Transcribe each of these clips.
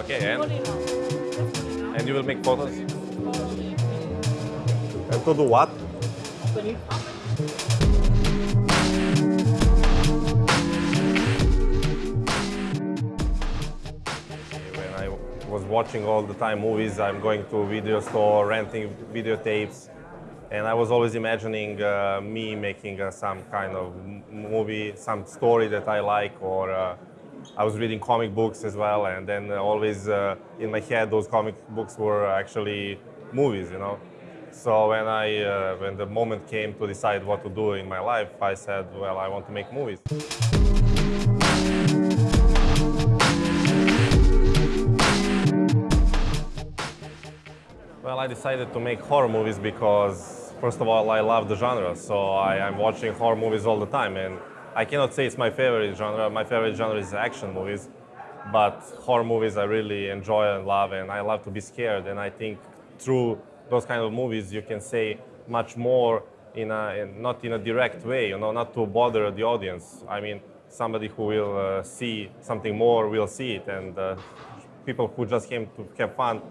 Okay, and, Fully now. Fully now. and you will make photos? And to do what? When I was watching all the time movies, I'm going to video store, renting videotapes, and I was always imagining uh, me making uh, some kind of movie, some story that I like, or uh, I was reading comic books as well, and then uh, always uh, in my head those comic books were actually movies, you know. So when I, uh, when the moment came to decide what to do in my life, I said, well, I want to make movies. Well, I decided to make horror movies because, first of all, I love the genre. So I, am watching horror movies all the time. And I cannot say it's my favorite genre. My favorite genre is action movies. But horror movies I really enjoy and love. And I love to be scared. And I think through those kind of movies, you can say much more in a, in, not in a direct way, you know, not to bother the audience. I mean, somebody who will uh, see something more will see it. And uh, people who just came to have fun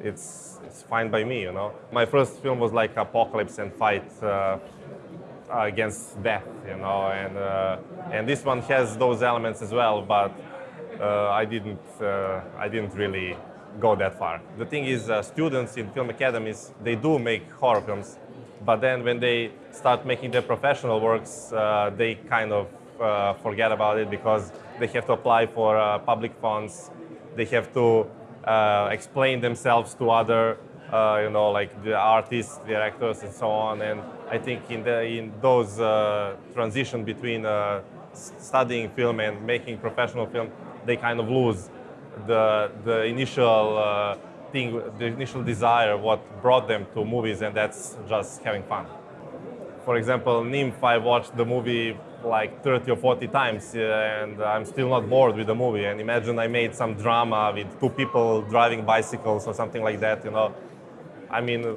it's it's fine by me, you know. My first film was like apocalypse and fight uh, against death, you know, and uh, and this one has those elements as well, but uh, I didn't uh, I didn't really go that far. The thing is, students in film academies they do make horror films, but then when they start making their professional works, they kind of forget about it because they have to apply for public funds, they have to explain themselves to other, uh, you know, like the artists, directors, and so on. And I think in the in those uh, transition between uh, studying film and making professional film, they kind of lose the the initial uh, thing, the initial desire, what brought them to movies, and that's just having fun. For example, Nymph, I watched the movie like 30 or 40 times uh, and I'm still not bored with the movie. And imagine I made some drama with two people driving bicycles or something like that, you know. I mean,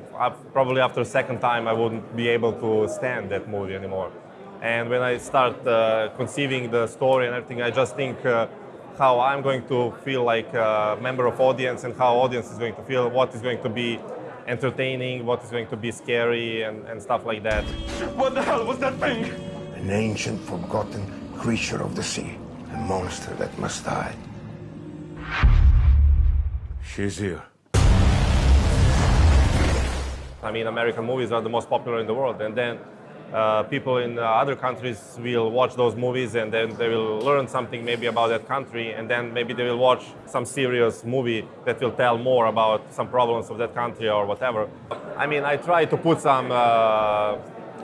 probably after second time I wouldn't be able to stand that movie anymore. And when I start uh, conceiving the story and everything, I just think uh, how I'm going to feel like a member of audience and how audience is going to feel, what is going to be entertaining, what is going to be scary and, and stuff like that. What the hell was that thing? An ancient, forgotten creature of the sea. A monster that must die. She's here. I mean, American movies are the most popular in the world, and then uh, people in uh, other countries will watch those movies and then they will learn something maybe about that country and then maybe they will watch some serious movie that will tell more about some problems of that country or whatever. I mean, I try to put some uh,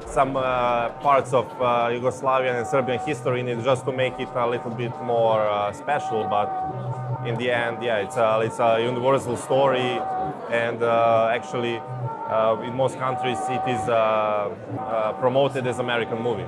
some uh, parts of uh, Yugoslavian and Serbian history in it just to make it a little bit more uh, special. But in the end, yeah, it's a, it's a universal story. And uh, actually, uh, in most countries, it is uh, uh promoted as American movie.